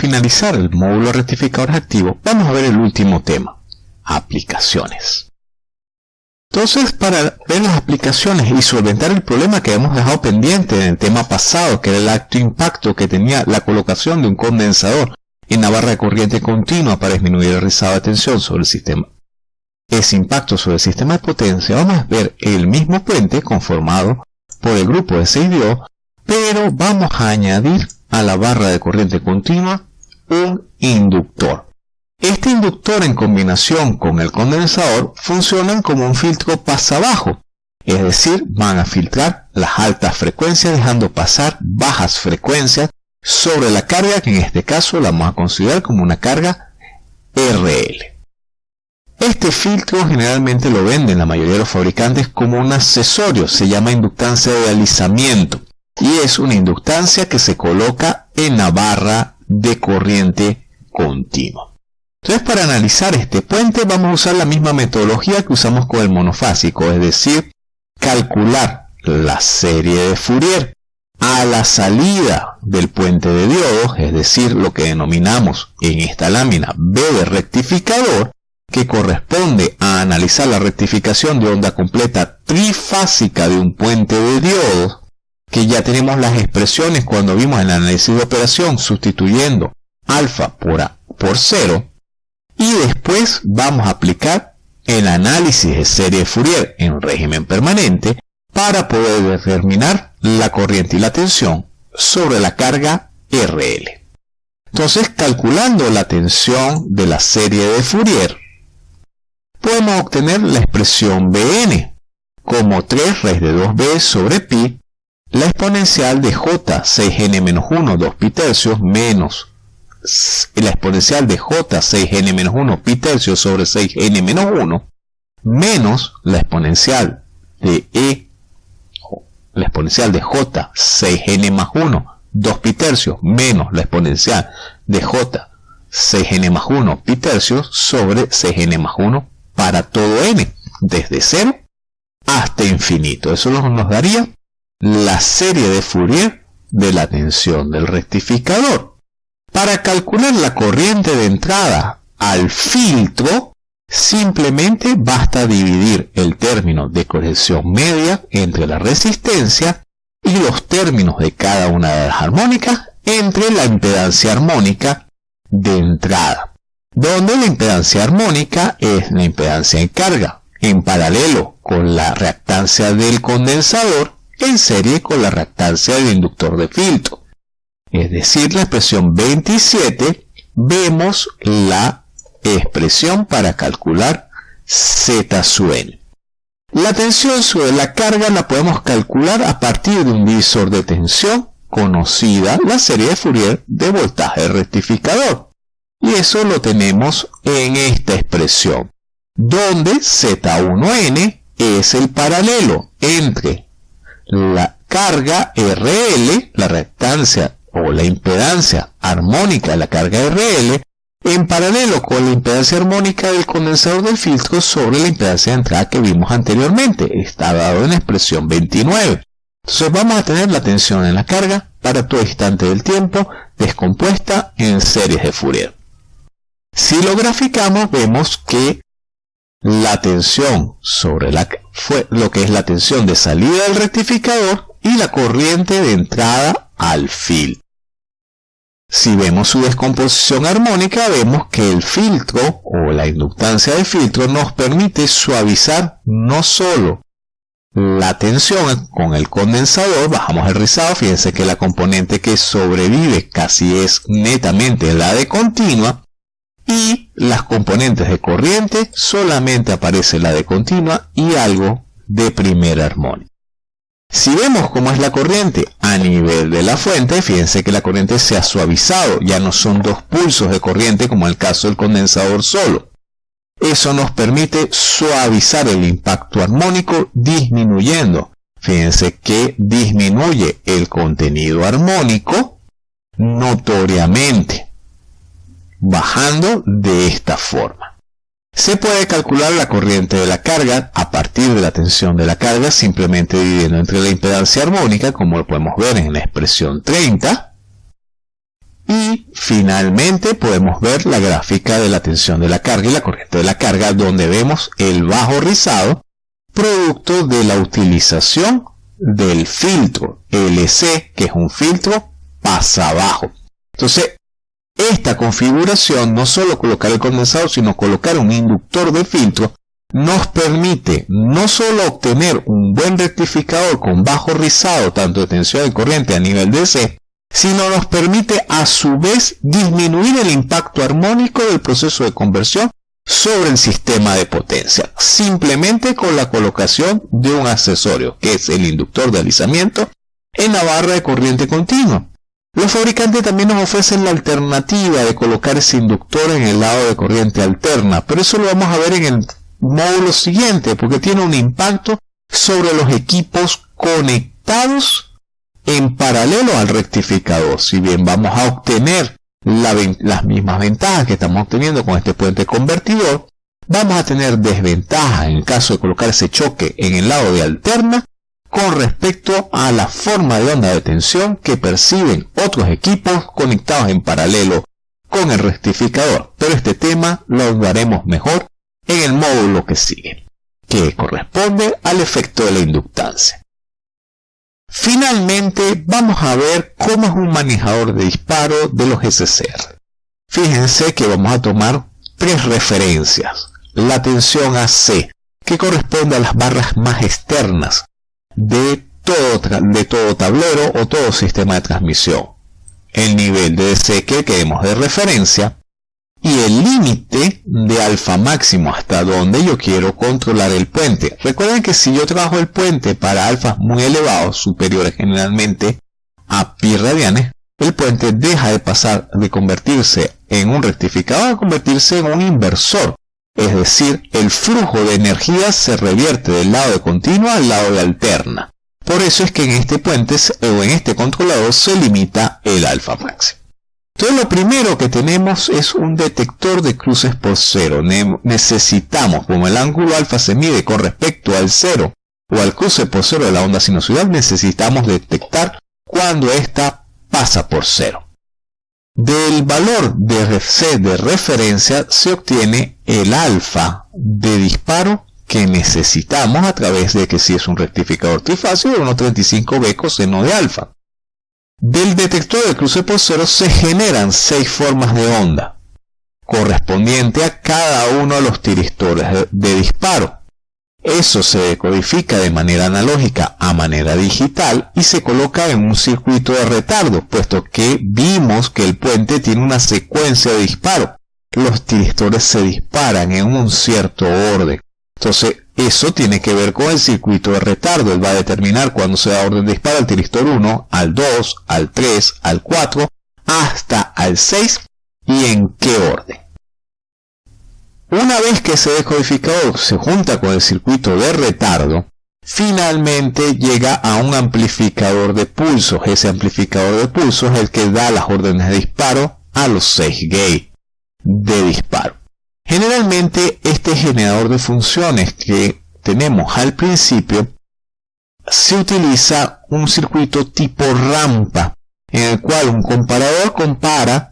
finalizar el módulo rectificador activo, vamos a ver el último tema, aplicaciones. Entonces, para ver las aplicaciones y solventar el problema que hemos dejado pendiente en el tema pasado, que era el acto impacto que tenía la colocación de un condensador en la barra de corriente continua para disminuir el rizado de tensión sobre el sistema. Ese impacto sobre el sistema de potencia, vamos a ver el mismo puente conformado por el grupo de 6 diodos, pero vamos a añadir a la barra de corriente continua un inductor. Este inductor en combinación con el condensador funcionan como un filtro pasa abajo, es decir, van a filtrar las altas frecuencias dejando pasar bajas frecuencias sobre la carga que en este caso la vamos a considerar como una carga RL. Este filtro generalmente lo venden la mayoría de los fabricantes como un accesorio, se llama inductancia de alisamiento y es una inductancia que se coloca en la barra de corriente continua. Entonces para analizar este puente vamos a usar la misma metodología que usamos con el monofásico, es decir, calcular la serie de Fourier a la salida del puente de diodos, es decir, lo que denominamos en esta lámina B de rectificador, que corresponde a analizar la rectificación de onda completa trifásica de un puente de diodos, que ya tenemos las expresiones cuando vimos el análisis de operación sustituyendo alfa por, a, por 0, y después vamos a aplicar el análisis de serie Fourier en régimen permanente para poder determinar la corriente y la tensión sobre la carga RL. Entonces, calculando la tensión de la serie de Fourier, podemos obtener la expresión Bn como 3 raíz de 2b sobre pi, la exponencial de j 6n-1 2 pi tercios menos la exponencial de j 6n-1 pi tercio sobre 6n-1 menos la exponencial de e la exponencial de j 6n más 1 2 pi tercios menos la exponencial de j 6n más 1 pi tercios sobre 6n más 1 para todo n desde 0 hasta infinito. Eso nos daría la serie de Fourier de la tensión del rectificador. Para calcular la corriente de entrada al filtro, simplemente basta dividir el término de corrección media entre la resistencia y los términos de cada una de las armónicas entre la impedancia armónica de entrada, donde la impedancia armónica es la impedancia en carga, en paralelo con la reactancia del condensador, en serie con la reactancia del inductor de filtro es decir, la expresión 27, vemos la expresión para calcular Z sub n. La tensión sobre la carga la podemos calcular a partir de un divisor de tensión conocida la serie de Fourier de voltaje rectificador. Y eso lo tenemos en esta expresión, donde Z1n es el paralelo entre la carga RL, la reactancia o la impedancia armónica de la carga RL en paralelo con la impedancia armónica del condensador del filtro sobre la impedancia de entrada que vimos anteriormente. Está dado en la expresión 29. Entonces vamos a tener la tensión en la carga para todo instante del tiempo descompuesta en series de Fourier. Si lo graficamos vemos que la tensión sobre la, fue lo que es la tensión de salida del rectificador y la corriente de entrada al filtro. Si vemos su descomposición armónica, vemos que el filtro o la inductancia del filtro nos permite suavizar no solo la tensión con el condensador, bajamos el rizado, fíjense que la componente que sobrevive casi es netamente la de continua, y las componentes de corriente solamente aparece la de continua y algo de primera armónica. Si vemos cómo es la corriente a nivel de la fuente, fíjense que la corriente se ha suavizado, ya no son dos pulsos de corriente como en el caso del condensador solo. Eso nos permite suavizar el impacto armónico disminuyendo. Fíjense que disminuye el contenido armónico notoriamente, bajando de esta forma. Se puede calcular la corriente de la carga a partir de la tensión de la carga simplemente dividiendo entre la impedancia armónica, como lo podemos ver en la expresión 30, Y finalmente podemos ver la gráfica de la tensión de la carga y la corriente de la carga donde vemos el bajo rizado producto de la utilización del filtro LC que es un filtro pasa abajo. Entonces esta configuración, no solo colocar el condensador, sino colocar un inductor de filtro, nos permite no solo obtener un buen rectificador con bajo rizado, tanto de tensión y corriente a nivel DC, sino nos permite a su vez disminuir el impacto armónico del proceso de conversión sobre el sistema de potencia, simplemente con la colocación de un accesorio, que es el inductor de alisamiento, en la barra de corriente continua. Los fabricantes también nos ofrecen la alternativa de colocar ese inductor en el lado de corriente alterna, pero eso lo vamos a ver en el módulo siguiente, porque tiene un impacto sobre los equipos conectados en paralelo al rectificador. Si bien vamos a obtener las mismas ventajas que estamos obteniendo con este puente convertidor, vamos a tener desventajas en caso de colocar ese choque en el lado de alterna con respecto a la forma de onda de tensión que perciben otros equipos conectados en paralelo con el rectificador. Pero este tema lo hablaremos mejor en el módulo que sigue, que corresponde al efecto de la inductancia. Finalmente vamos a ver cómo es un manejador de disparo de los SCR. Fíjense que vamos a tomar tres referencias. La tensión AC, que corresponde a las barras más externas de todo, tablero o todo sistema de transmisión. El nivel de DC que queremos de referencia y el límite de alfa máximo hasta donde yo quiero controlar el puente. Recuerden que si yo trabajo el puente para alfas muy elevados, superiores generalmente a pi radianes, el puente deja de pasar de convertirse en un rectificador a convertirse en un inversor. Es decir, el flujo de energía se revierte del lado de continua al lado de alterna. Por eso es que en este puente o en este controlador se limita el alfa máximo. Entonces lo primero que tenemos es un detector de cruces por cero. necesitamos, como el ángulo alfa se mide con respecto al cero o al cruce por cero de la onda sinusoidal, necesitamos detectar cuando ésta pasa por cero. Del valor de RFC de referencia se obtiene el alfa de disparo que necesitamos a través de que si es un rectificador trifásico de 1.35b coseno de alfa. Del detector de cruce por cero se generan seis formas de onda, correspondiente a cada uno de los tiristores de disparo. Eso se decodifica de manera analógica a manera digital y se coloca en un circuito de retardo, puesto que vimos que el puente tiene una secuencia de disparo. Los tiristores se disparan en un cierto orden. Entonces, eso tiene que ver con el circuito de retardo. Él va a determinar cuándo se da orden de disparo al tiristor 1, al 2, al 3, al 4, hasta al 6 y en qué orden. Una vez que ese decodificador se junta con el circuito de retardo, finalmente llega a un amplificador de pulsos. Ese amplificador de pulsos es el que da las órdenes de disparo a los 6 gates de disparo. Generalmente este generador de funciones que tenemos al principio se utiliza un circuito tipo rampa en el cual un comparador compara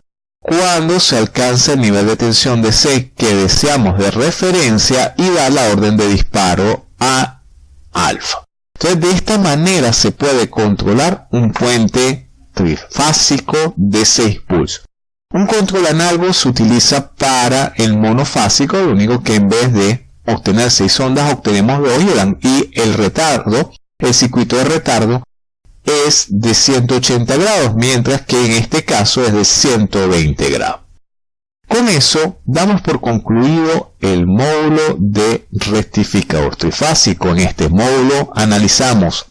cuando se alcanza el nivel de tensión de C que deseamos de referencia y da la orden de disparo a alfa. Entonces de esta manera se puede controlar un puente trifásico de 6 pulsos. Un control análogo se utiliza para el monofásico, lo único que en vez de obtener 6 ondas obtenemos 2 y el retardo, el circuito de retardo es de 180 grados, mientras que en este caso es de 120 grados. Con eso damos por concluido el módulo de rectificador trifásico. En este módulo analizamos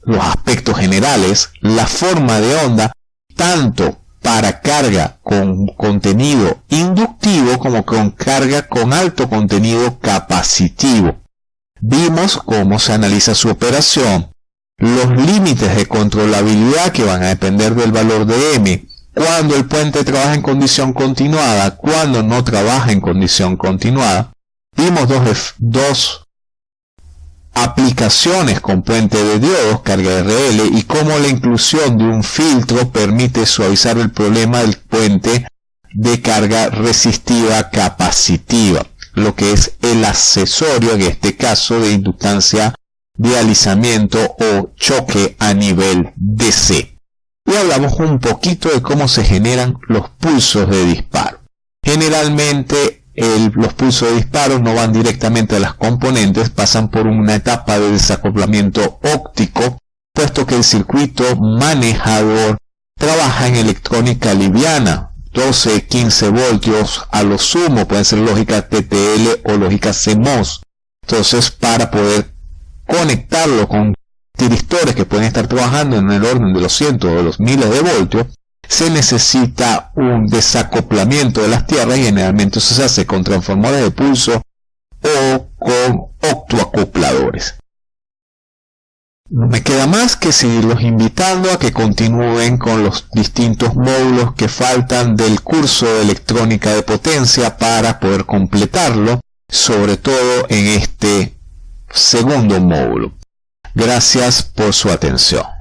los aspectos generales, la forma de onda, tanto para carga con contenido inductivo como con carga con alto contenido capacitivo. Vimos cómo se analiza su operación, los límites de controlabilidad que van a depender del valor de M, cuando el puente trabaja en condición continuada, cuando no trabaja en condición continuada. Vimos dos, aplicaciones con puente de diodos, carga RL y cómo la inclusión de un filtro permite suavizar el problema del puente de carga resistiva capacitiva, lo que es el accesorio en este caso de inductancia de alisamiento o choque a nivel DC. Y hablamos un poquito de cómo se generan los pulsos de disparo. Generalmente los pulsos de disparo no van directamente a las componentes, pasan por una etapa de desacoplamiento óptico, puesto que el circuito manejador trabaja en electrónica liviana, 12, 15 voltios a lo sumo, pueden ser lógica TTL o lógica CMOS. Entonces, para poder con tiristores que pueden estar trabajando en el orden de los cientos o los miles de voltios, se necesita un desacoplamiento de las tierras y generalmente se hace con transformadores de pulso o con octoacopladores. No me queda más que seguirlos invitando a que continúen con los distintos módulos que faltan del curso de electrónica de potencia para poder completarlo, sobre todo en este segundo módulo. Gracias por su atención.